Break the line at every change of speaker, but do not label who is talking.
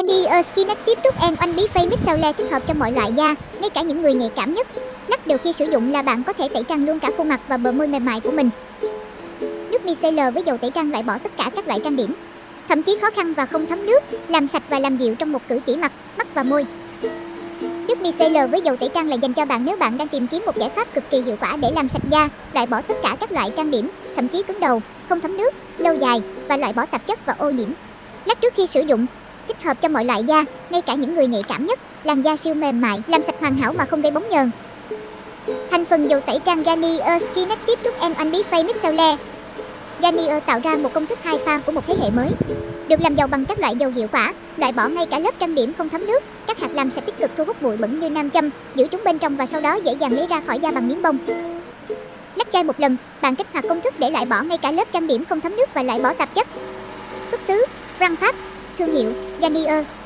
Garnier Skin Active Tooth and One Bí Face Mix Sao thích hợp cho mọi loại da, ngay cả những người nhạy cảm nhất. Lắp đều khi sử dụng là bạn có thể tẩy trang luôn cả khuôn mặt và bờ môi mềm mại của mình. Nước micellar với dầu tẩy trang loại bỏ tất cả các loại trang điểm, thậm chí khó khăn và không thấm nước, làm sạch và làm dịu trong một cử chỉ mặt, mắt và môi. Nước micellar với dầu tẩy trang là dành cho bạn nếu bạn đang tìm kiếm một giải pháp cực kỳ hiệu quả để làm sạch da, loại bỏ tất cả các loại trang điểm, thậm chí cứng đầu, không thấm nước, lâu dài và loại bỏ tạp chất và ô nhiễm. Lắc trước khi sử dụng, thích hợp cho mọi loại da, ngay cả những người nhạy cảm nhất, làn da siêu mềm mại, làm sạch hoàn hảo mà không gây bóng nhờn. Thành phần dầu tẩy trang Garnier Skin Active Tooth Em One Big Face Micellar Garnier tạo ra một công thức hai pha của một thế hệ mới, được làm giàu bằng các loại dầu hiệu quả, loại bỏ ngay cả lớp trang điểm không thấm nước, các hạt làm sẽ tích cực thu hút bụi bẩn như nam châm, giữ chúng bên trong và sau đó dễ dàng lấy ra khỏi da bằng miếng bông. Lắc chai một lần, bạn kích hoạt công thức để loại bỏ ngay cả lớp trang điểm không thấm nước và loại bỏ tạp chất. Xuất xứ: Franc Pháp, thương hiệu Garnier.